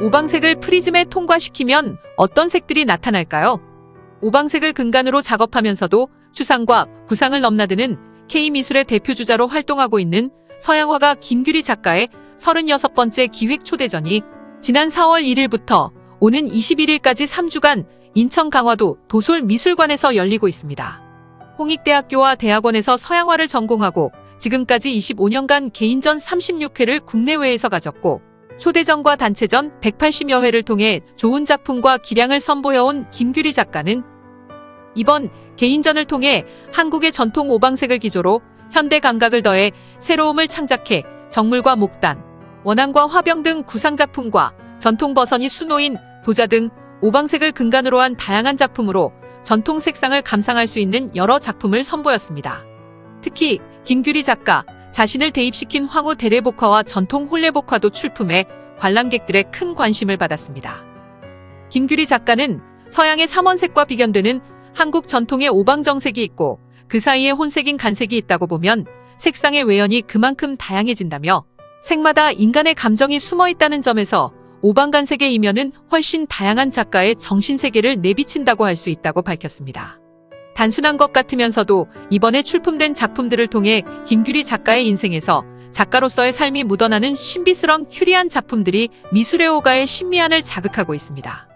오방색을 프리즘에 통과시키면 어떤 색들이 나타날까요? 오방색을 근간으로 작업하면서도 추상과 구상을 넘나드는 K미술의 대표주자로 활동하고 있는 서양화가 김규리 작가의 36번째 기획 초대전이 지난 4월 1일부터 오는 21일까지 3주간 인천 강화도 도솔미술관에서 열리고 있습니다. 홍익대학교와 대학원에서 서양화를 전공하고 지금까지 25년간 개인전 36회를 국내외에서 가졌고 초대전과 단체전 180여 회를 통해 좋은 작품과 기량을 선보여온 김규리 작가는 이번 개인전을 통해 한국의 전통 오방색을 기조로 현대 감각을 더해 새로움을 창작해 정물과 목단, 원앙과 화병 등 구상작품과 전통 버선이 수놓인 도자 등 오방색을 근간으로 한 다양한 작품으로 전통 색상을 감상할 수 있는 여러 작품을 선보였습니다. 특히 김규리 작가 자신을 대입시킨 황후 대례복화와 전통 홀레복화도 출품해 관람객들의 큰 관심을 받았습니다. 김규리 작가는 서양의 삼원색과 비견되는 한국 전통의 오방정색이 있고 그 사이에 혼색인 간색이 있다고 보면 색상의 외연이 그만큼 다양해진다며 색마다 인간의 감정이 숨어 있다는 점에서 오방간색의 이면은 훨씬 다양한 작가의 정신세계를 내비친다고 할 수 있다고 밝혔습니다. 단순한 것 같으면서도 이번에 출품된 작품들을 통해 김규리 작가의 인생에서 작가로서의 삶이 묻어나는 신비스런 큐리한 작품들이 미술의 오가의 신미안을 자극하고 있습니다.